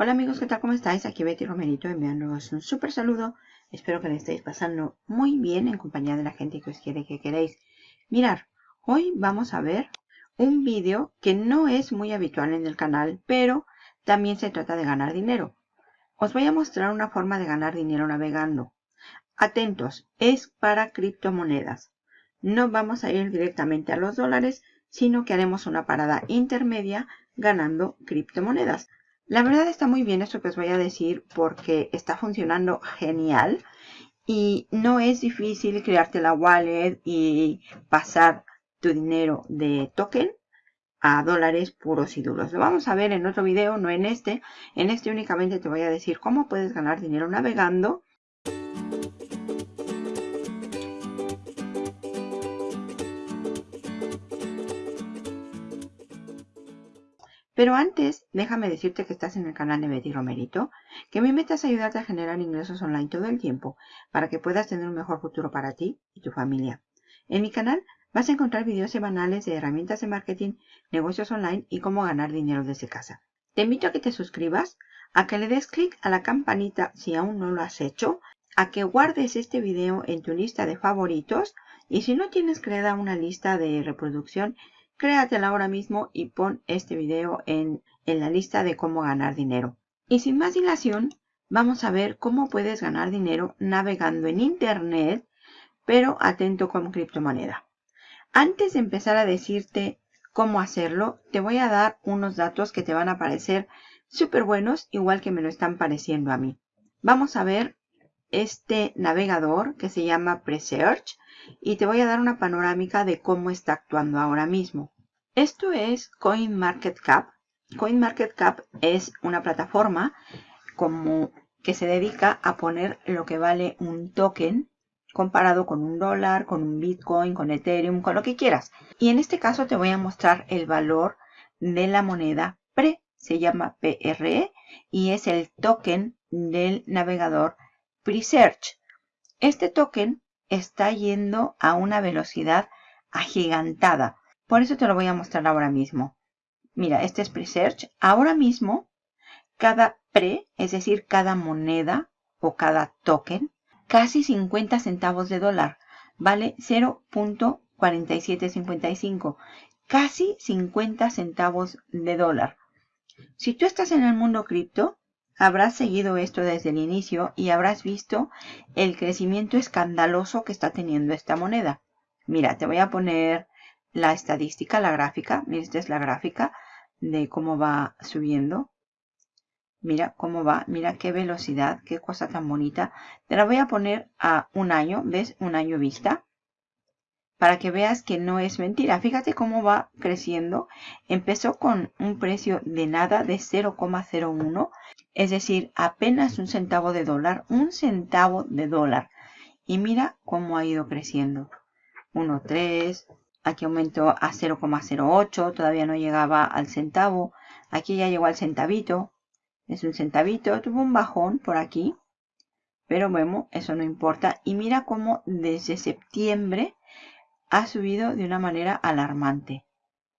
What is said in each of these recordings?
Hola amigos, ¿qué tal? ¿Cómo estáis? Aquí Betty Romerito enviándoos un súper saludo. Espero que le estéis pasando muy bien en compañía de la gente que os quiere que queréis. Mirar, hoy vamos a ver un vídeo que no es muy habitual en el canal, pero también se trata de ganar dinero. Os voy a mostrar una forma de ganar dinero navegando. Atentos, es para criptomonedas. No vamos a ir directamente a los dólares, sino que haremos una parada intermedia ganando criptomonedas. La verdad está muy bien esto que os voy a decir porque está funcionando genial y no es difícil crearte la wallet y pasar tu dinero de token a dólares puros y duros. Lo vamos a ver en otro video, no en este. En este únicamente te voy a decir cómo puedes ganar dinero navegando Pero antes, déjame decirte que estás en el canal de Betty Romerito, que mi meta es ayudarte a generar ingresos online todo el tiempo para que puedas tener un mejor futuro para ti y tu familia. En mi canal vas a encontrar videos semanales de herramientas de marketing, negocios online y cómo ganar dinero desde casa. Te invito a que te suscribas, a que le des clic a la campanita si aún no lo has hecho, a que guardes este video en tu lista de favoritos y si no tienes creada una lista de reproducción, créatela ahora mismo y pon este video en, en la lista de cómo ganar dinero. Y sin más dilación, vamos a ver cómo puedes ganar dinero navegando en internet, pero atento con criptomoneda. Antes de empezar a decirte cómo hacerlo, te voy a dar unos datos que te van a parecer súper buenos, igual que me lo están pareciendo a mí. Vamos a ver este navegador que se llama Presearch y te voy a dar una panorámica de cómo está actuando ahora mismo. Esto es CoinMarketCap. CoinMarketCap es una plataforma como que se dedica a poner lo que vale un token comparado con un dólar, con un Bitcoin, con Ethereum, con lo que quieras. Y en este caso te voy a mostrar el valor de la moneda PRE, se llama PRE y es el token del navegador Presearch. Este token está yendo a una velocidad agigantada. Por eso te lo voy a mostrar ahora mismo. Mira, este es Presearch. Ahora mismo, cada pre, es decir, cada moneda o cada token, casi 50 centavos de dólar. Vale 0.4755. Casi 50 centavos de dólar. Si tú estás en el mundo cripto, Habrás seguido esto desde el inicio y habrás visto el crecimiento escandaloso que está teniendo esta moneda. Mira, te voy a poner la estadística, la gráfica. Mira, esta es la gráfica de cómo va subiendo. Mira cómo va, mira qué velocidad, qué cosa tan bonita. Te la voy a poner a un año, ¿ves? Un año vista para que veas que no es mentira. Fíjate cómo va creciendo. Empezó con un precio de nada de 0,01, es decir, apenas un centavo de dólar, un centavo de dólar. Y mira cómo ha ido creciendo. 1,3, aquí aumentó a 0,08, todavía no llegaba al centavo. Aquí ya llegó al centavito, es un centavito, tuvo un bajón por aquí. Pero bueno, eso no importa. Y mira cómo desde septiembre ha subido de una manera alarmante.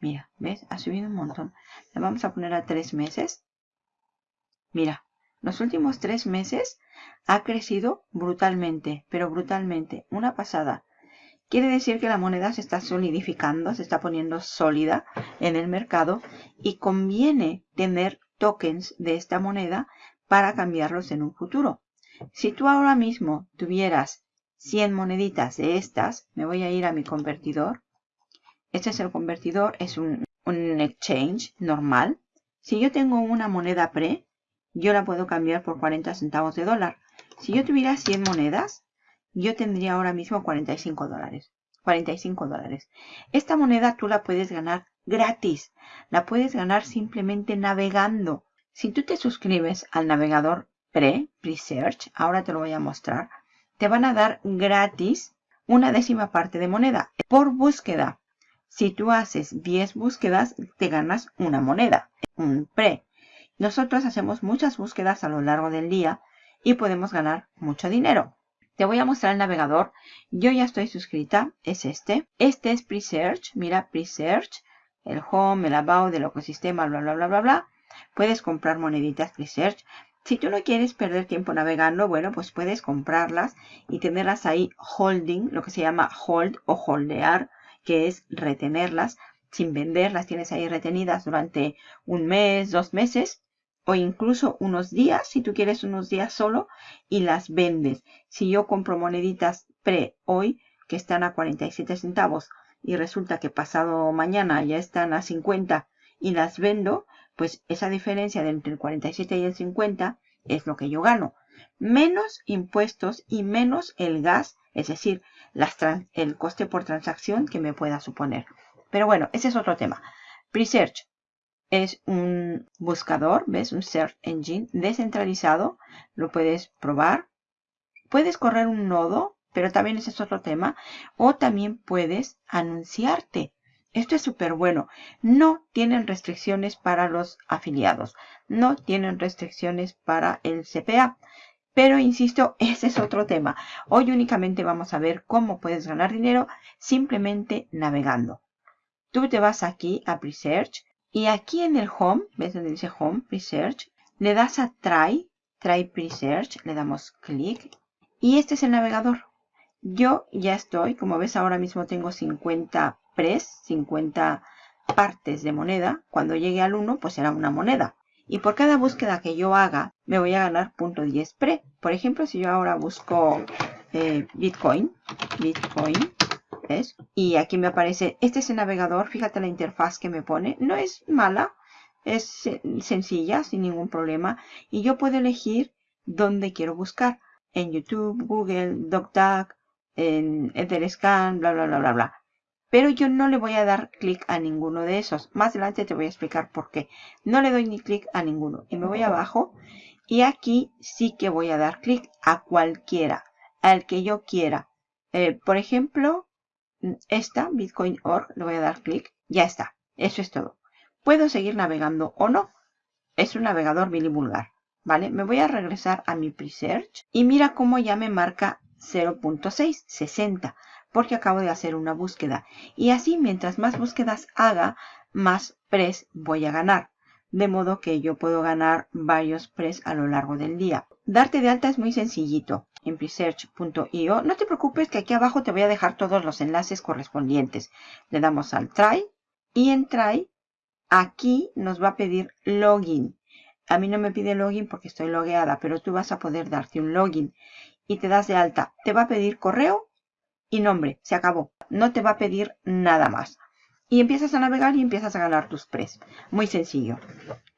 Mira, ¿ves? Ha subido un montón. Le vamos a poner a tres meses. Mira, los últimos tres meses ha crecido brutalmente, pero brutalmente. Una pasada. Quiere decir que la moneda se está solidificando, se está poniendo sólida en el mercado y conviene tener tokens de esta moneda para cambiarlos en un futuro. Si tú ahora mismo tuvieras 100 moneditas de estas, me voy a ir a mi convertidor. Este es el convertidor, es un, un exchange normal. Si yo tengo una moneda pre, yo la puedo cambiar por 40 centavos de dólar. Si yo tuviera 100 monedas, yo tendría ahora mismo 45 dólares. 45 dólares. Esta moneda tú la puedes ganar gratis. La puedes ganar simplemente navegando. Si tú te suscribes al navegador pre, Presearch, ahora te lo voy a mostrar te van a dar gratis una décima parte de moneda por búsqueda. Si tú haces 10 búsquedas, te ganas una moneda, un pre. Nosotros hacemos muchas búsquedas a lo largo del día y podemos ganar mucho dinero. Te voy a mostrar el navegador. Yo ya estoy suscrita, es este. Este es Presearch, mira Presearch, el home, el about del ecosistema, bla, bla, bla, bla, bla. puedes comprar moneditas Research. Si tú no quieres perder tiempo navegando, bueno, pues puedes comprarlas y tenerlas ahí holding, lo que se llama hold o holdear, que es retenerlas sin vender, las tienes ahí retenidas durante un mes, dos meses o incluso unos días, si tú quieres unos días solo, y las vendes. Si yo compro moneditas pre hoy, que están a 47 centavos, y resulta que pasado mañana ya están a 50 y las vendo, pues esa diferencia de entre el 47 y el 50 es lo que yo gano. Menos impuestos y menos el gas, es decir, el coste por transacción que me pueda suponer. Pero bueno, ese es otro tema. Presearch es un buscador, ¿ves? Un search engine descentralizado. Lo puedes probar. Puedes correr un nodo, pero también ese es otro tema. O también puedes anunciarte. Esto es súper bueno. No tienen restricciones para los afiliados. No tienen restricciones para el CPA. Pero insisto, ese es otro tema. Hoy únicamente vamos a ver cómo puedes ganar dinero simplemente navegando. Tú te vas aquí a Presearch y aquí en el Home, ¿ves donde dice Home, Presearch? Le das a Try, Try Presearch, le damos clic y este es el navegador. Yo ya estoy, como ves ahora mismo tengo 50 pres, 50 partes de moneda. Cuando llegue al 1, pues será una moneda. Y por cada búsqueda que yo haga, me voy a ganar .10 pre. Por ejemplo, si yo ahora busco eh, Bitcoin, Bitcoin, y aquí me aparece, este es el navegador, fíjate la interfaz que me pone. No es mala, es sencilla, sin ningún problema. Y yo puedo elegir dónde quiero buscar. En YouTube, Google, DocDuck, en Etherscan, bla, bla, bla, bla, bla. Pero yo no le voy a dar clic a ninguno de esos. Más adelante te voy a explicar por qué. No le doy ni clic a ninguno. Y me voy abajo. Y aquí sí que voy a dar clic a cualquiera. Al que yo quiera. Eh, por ejemplo, esta, Bitcoin.org, le voy a dar clic, ya está, eso es todo. Puedo seguir navegando o no, es un navegador vulgar, ¿vale? Me voy a regresar a mi Presearch y mira cómo ya me marca 0.6, 60, porque acabo de hacer una búsqueda. Y así, mientras más búsquedas haga, más pres voy a ganar. De modo que yo puedo ganar varios pres a lo largo del día. Darte de alta es muy sencillito en presearch.io. No te preocupes que aquí abajo te voy a dejar todos los enlaces correspondientes. Le damos al try y en try aquí nos va a pedir login. A mí no me pide login porque estoy logueada, pero tú vas a poder darte un login y te das de alta. Te va a pedir correo y nombre. Se acabó. No te va a pedir nada más. Y empiezas a navegar y empiezas a ganar tus pres. Muy sencillo.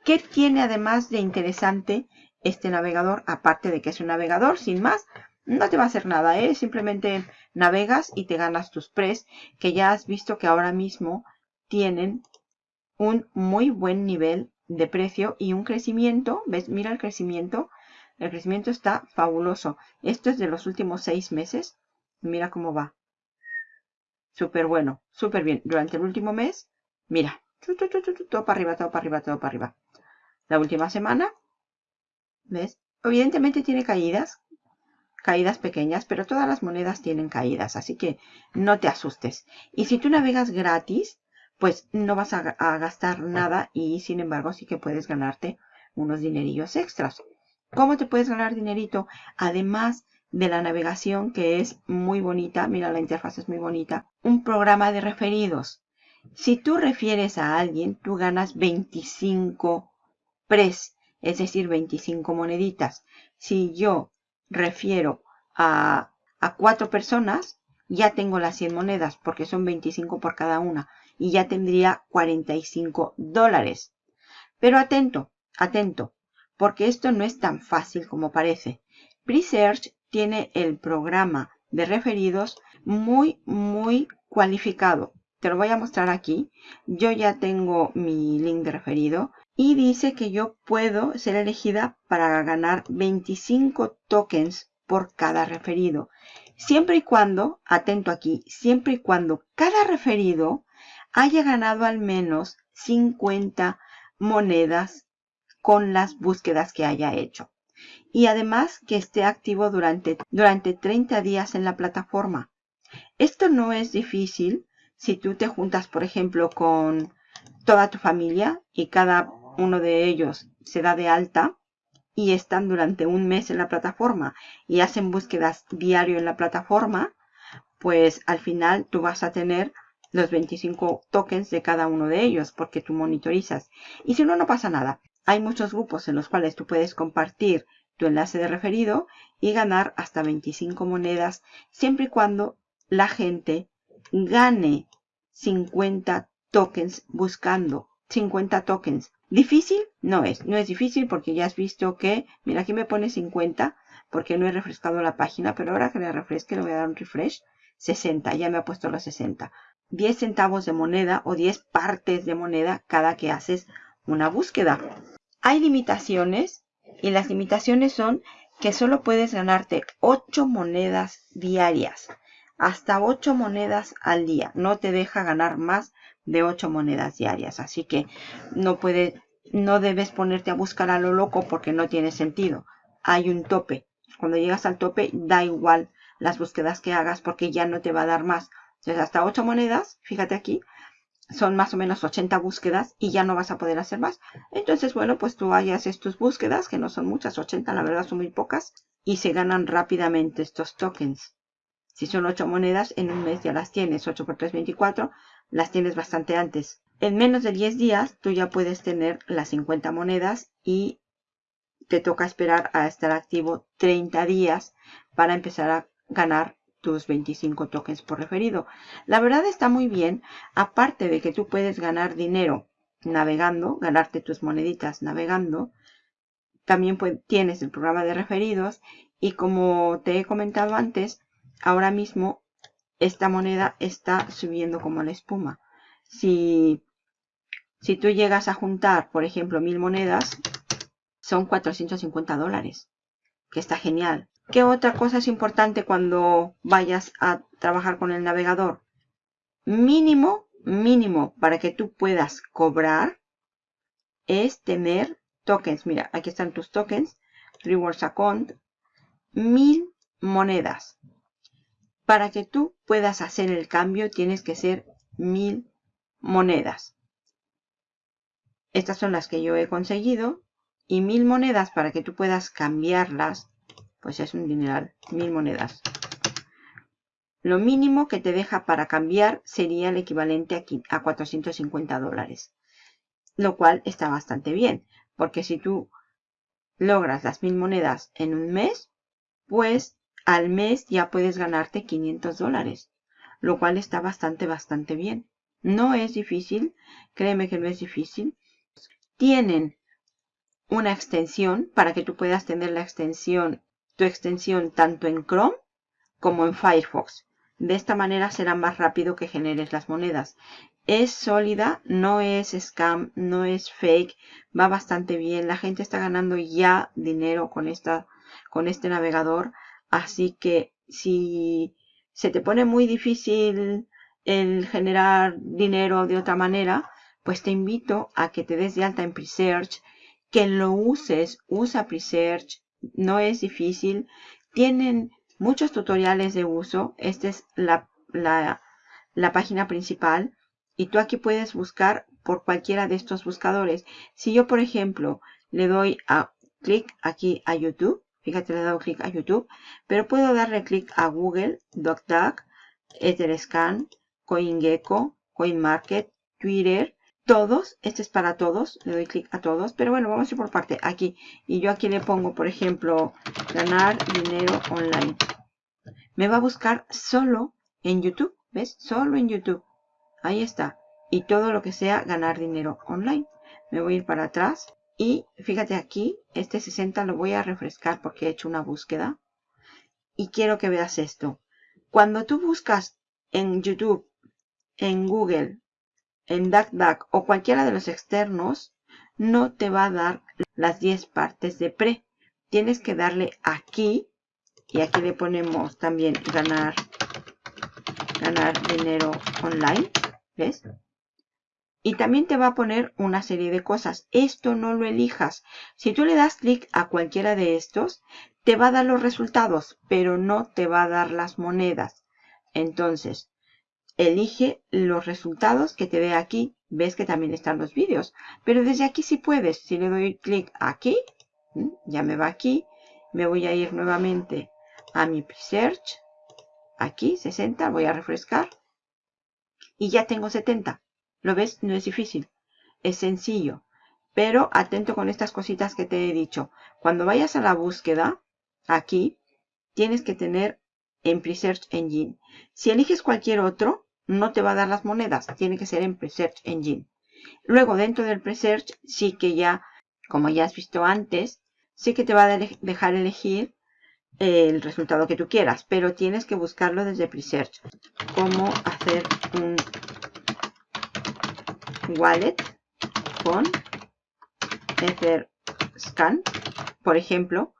¿Qué tiene además de interesante este navegador, aparte de que es un navegador, sin más, no te va a hacer nada, ¿eh? Simplemente navegas y te ganas tus pres, que ya has visto que ahora mismo tienen un muy buen nivel de precio y un crecimiento, ¿ves? Mira el crecimiento, el crecimiento está fabuloso. Esto es de los últimos seis meses, mira cómo va. Súper bueno, súper bien. Durante el último mes, mira, todo para arriba, todo para arriba, todo para arriba. La última semana, ¿Ves? Evidentemente tiene caídas, caídas pequeñas, pero todas las monedas tienen caídas, así que no te asustes. Y si tú navegas gratis, pues no vas a, gastar nada y sin embargo sí que puedes ganarte unos dinerillos extras. ¿Cómo te puedes ganar dinerito? Además de la navegación que es muy bonita, mira la interfaz es muy bonita, un programa de referidos. Si tú refieres a alguien, tú ganas 25 pres es decir, 25 moneditas. Si yo refiero a, a cuatro personas, ya tengo las 100 monedas porque son 25 por cada una y ya tendría 45 dólares. Pero atento, atento, porque esto no es tan fácil como parece. Presearch tiene el programa de referidos muy, muy cualificado. Te lo voy a mostrar aquí. Yo ya tengo mi link de referido y dice que yo puedo ser elegida para ganar 25 tokens por cada referido. Siempre y cuando, atento aquí, siempre y cuando cada referido haya ganado al menos 50 monedas con las búsquedas que haya hecho. Y además que esté activo durante, durante 30 días en la plataforma. Esto no es difícil si tú te juntas, por ejemplo, con toda tu familia y cada uno de ellos se da de alta y están durante un mes en la plataforma y hacen búsquedas diario en la plataforma, pues al final tú vas a tener los 25 tokens de cada uno de ellos porque tú monitorizas. Y si no, no pasa nada. Hay muchos grupos en los cuales tú puedes compartir tu enlace de referido y ganar hasta 25 monedas siempre y cuando la gente gane 50 tokens buscando 50 tokens. ¿Difícil? No es. No es difícil porque ya has visto que, mira, aquí me pone 50 porque no he refrescado la página, pero ahora que le refresque le voy a dar un refresh. 60, ya me ha puesto los 60. 10 centavos de moneda o 10 partes de moneda cada que haces una búsqueda. Hay limitaciones y las limitaciones son que solo puedes ganarte 8 monedas diarias. Hasta 8 monedas al día. No te deja ganar más de 8 monedas diarias. Así que no puede, no debes ponerte a buscar a lo loco porque no tiene sentido. Hay un tope. Cuando llegas al tope da igual las búsquedas que hagas porque ya no te va a dar más. Entonces hasta 8 monedas, fíjate aquí, son más o menos 80 búsquedas y ya no vas a poder hacer más. Entonces, bueno, pues tú haces tus búsquedas, que no son muchas, 80, la verdad son muy pocas, y se ganan rápidamente estos tokens. Si son 8 monedas, en un mes ya las tienes, 8 por 3, 24, las tienes bastante antes. En menos de 10 días, tú ya puedes tener las 50 monedas y te toca esperar a estar activo 30 días para empezar a ganar tus 25 tokens por referido. La verdad está muy bien, aparte de que tú puedes ganar dinero navegando, ganarte tus moneditas navegando, también tienes el programa de referidos y como te he comentado antes, ahora mismo esta moneda está subiendo como la espuma. Si, si tú llegas a juntar, por ejemplo, mil monedas, son 450 dólares, que está genial. ¿Qué otra cosa es importante cuando vayas a trabajar con el navegador? Mínimo, mínimo, para que tú puedas cobrar, es tener tokens. Mira, aquí están tus tokens. Rewards Account. Mil monedas. Para que tú puedas hacer el cambio, tienes que ser mil monedas. Estas son las que yo he conseguido. Y mil monedas para que tú puedas cambiarlas pues es un dineral, mil monedas. Lo mínimo que te deja para cambiar sería el equivalente a 450 dólares. Lo cual está bastante bien, porque si tú logras las mil monedas en un mes, pues al mes ya puedes ganarte 500 dólares. Lo cual está bastante, bastante bien. No es difícil, créeme que no es difícil. Tienen una extensión para que tú puedas tener la extensión tu extensión tanto en Chrome como en Firefox. De esta manera será más rápido que generes las monedas. Es sólida, no es scam, no es fake, va bastante bien. La gente está ganando ya dinero con, esta, con este navegador. Así que si se te pone muy difícil el generar dinero de otra manera, pues te invito a que te des de alta en Presearch, que lo uses, usa Presearch, no es difícil. Tienen muchos tutoriales de uso. Esta es la, la, página principal. Y tú aquí puedes buscar por cualquiera de estos buscadores. Si yo, por ejemplo, le doy a clic aquí a YouTube, fíjate, le he dado clic a YouTube, pero puedo darle clic a Google, DocDuck, Etherscan, CoinGecko, CoinMarket, Twitter, todos, este es para todos, le doy clic a todos, pero bueno, vamos a ir por parte, aquí, y yo aquí le pongo, por ejemplo, ganar dinero online. Me va a buscar solo en YouTube, ¿ves? Solo en YouTube. Ahí está. Y todo lo que sea ganar dinero online. Me voy a ir para atrás y fíjate aquí, este 60 lo voy a refrescar porque he hecho una búsqueda. Y quiero que veas esto. Cuando tú buscas en YouTube, en Google, en DuckDuck o cualquiera de los externos, no te va a dar las 10 partes de pre. Tienes que darle aquí y aquí le ponemos también ganar, ganar dinero online. ¿Ves? Y también te va a poner una serie de cosas. Esto no lo elijas. Si tú le das clic a cualquiera de estos, te va a dar los resultados, pero no te va a dar las monedas. Entonces, elige los resultados que te dé aquí ves que también están los vídeos. Pero desde aquí sí puedes. Si le doy clic aquí, ya me va aquí. Me voy a ir nuevamente a mi Search. Aquí, 60, voy a refrescar. Y ya tengo 70. ¿Lo ves? No es difícil. Es sencillo. Pero atento con estas cositas que te he dicho. Cuando vayas a la búsqueda, aquí, tienes que tener en Presearch Engine. Si eliges cualquier otro, no te va a dar las monedas. Tiene que ser en Presearch Engine. Luego, dentro del Presearch, sí que ya, como ya has visto antes, sí que te va a dejar elegir el resultado que tú quieras. Pero tienes que buscarlo desde Presearch. Cómo hacer un wallet con Etherscan, por ejemplo.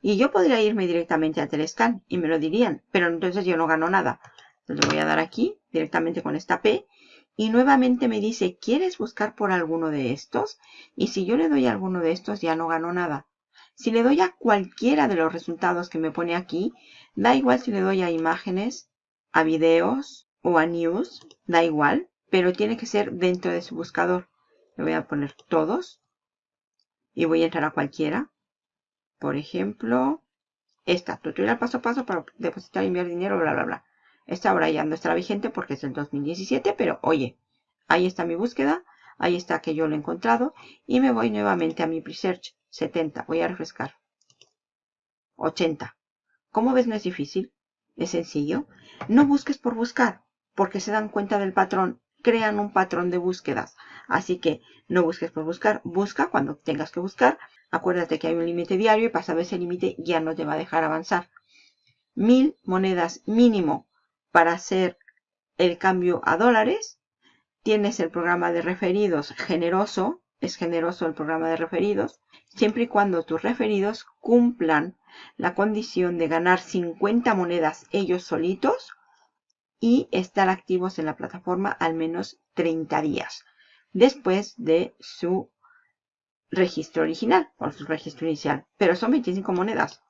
Y yo podría irme directamente a Telescan y me lo dirían, pero entonces yo no gano nada. Entonces voy a dar aquí directamente con esta P y nuevamente me dice, ¿quieres buscar por alguno de estos? Y si yo le doy a alguno de estos ya no gano nada. Si le doy a cualquiera de los resultados que me pone aquí, da igual si le doy a imágenes, a videos o a news, da igual, pero tiene que ser dentro de su buscador. Le voy a poner todos y voy a entrar a cualquiera. Por ejemplo, esta, tutorial paso a paso para depositar y enviar dinero, bla, bla, bla. Esta ahora ya no estará vigente porque es del 2017, pero oye, ahí está mi búsqueda, ahí está que yo lo he encontrado y me voy nuevamente a mi Presearch 70, voy a refrescar. 80. ¿Cómo ves no es difícil? Es sencillo. No busques por buscar, porque se dan cuenta del patrón, crean un patrón de búsquedas. Así que no busques por buscar, busca cuando tengas que buscar Acuérdate que hay un límite diario y pasado ese límite ya no te va a dejar avanzar. Mil monedas mínimo para hacer el cambio a dólares. Tienes el programa de referidos generoso. Es generoso el programa de referidos. Siempre y cuando tus referidos cumplan la condición de ganar 50 monedas ellos solitos y estar activos en la plataforma al menos 30 días después de su registro original, por su registro inicial. Pero son 25 monedas.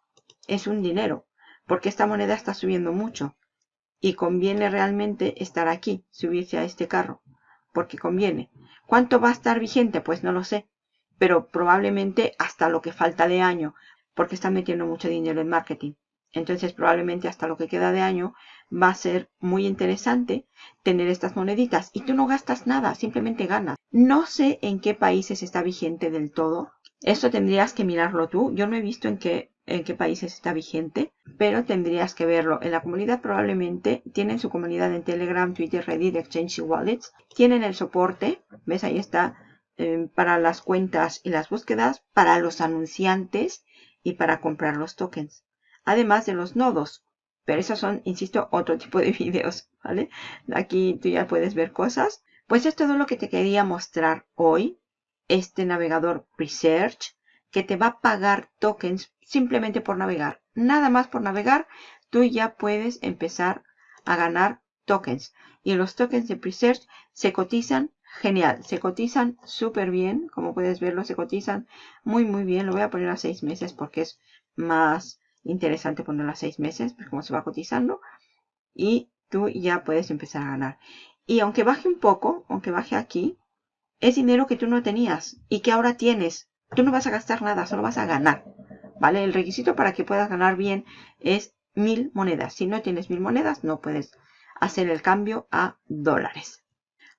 Es un dinero, porque esta moneda está subiendo mucho. Y conviene realmente estar aquí, subirse a este carro, porque conviene. ¿Cuánto va a estar vigente? Pues no lo sé. Pero probablemente hasta lo que falta de año, porque están metiendo mucho dinero en marketing. Entonces probablemente hasta lo que queda de año va a ser muy interesante tener estas moneditas. Y tú no gastas nada, simplemente ganas. No sé en qué países está vigente del todo. Esto tendrías que mirarlo tú. Yo no he visto en qué, en qué países está vigente, pero tendrías que verlo. En la comunidad probablemente tienen su comunidad en Telegram, Twitter, Reddit, Exchange y Wallets. Tienen el soporte, ves ahí está, eh, para las cuentas y las búsquedas, para los anunciantes y para comprar los tokens además de los nodos. Pero esos son, insisto, otro tipo de videos, ¿vale? Aquí tú ya puedes ver cosas. Pues es todo lo que te quería mostrar hoy. Este navegador Presearch que te va a pagar tokens simplemente por navegar. Nada más por navegar, tú ya puedes empezar a ganar tokens. Y los tokens de Presearch se cotizan genial. Se cotizan súper bien. Como puedes verlo, se cotizan muy, muy bien. Lo voy a poner a seis meses porque es más interesante ponerlo a seis meses, como se va cotizando. Y tú ya puedes empezar a ganar. Y aunque baje un poco, aunque baje aquí, es dinero que tú no tenías y que ahora tienes. Tú no vas a gastar nada, solo vas a ganar. ¿Vale? El requisito para que puedas ganar bien es mil monedas. Si no tienes mil monedas, no puedes hacer el cambio a dólares.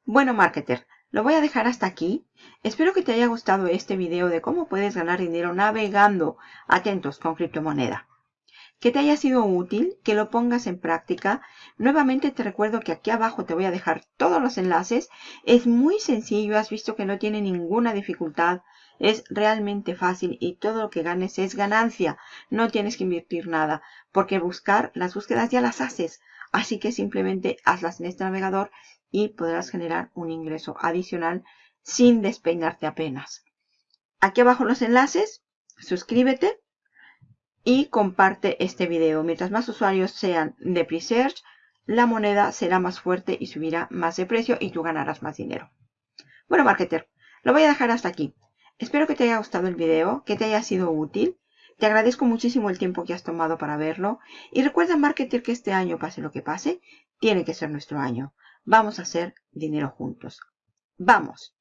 Bueno, marketer, lo voy a dejar hasta aquí. Espero que te haya gustado este video de cómo puedes ganar dinero navegando atentos con criptomoneda que te haya sido útil, que lo pongas en práctica. Nuevamente te recuerdo que aquí abajo te voy a dejar todos los enlaces. Es muy sencillo, has visto que no tiene ninguna dificultad. Es realmente fácil y todo lo que ganes es ganancia. No tienes que invertir nada porque buscar, las búsquedas ya las haces. Así que simplemente hazlas en este navegador y podrás generar un ingreso adicional sin despeinarte apenas. Aquí abajo los enlaces, suscríbete y comparte este video. Mientras más usuarios sean de Presearch, la moneda será más fuerte y subirá más de precio y tú ganarás más dinero. Bueno, marketer, lo voy a dejar hasta aquí. Espero que te haya gustado el video, que te haya sido útil. Te agradezco muchísimo el tiempo que has tomado para verlo. Y recuerda, marketer, que este año, pase lo que pase, tiene que ser nuestro año. Vamos a hacer dinero juntos. Vamos.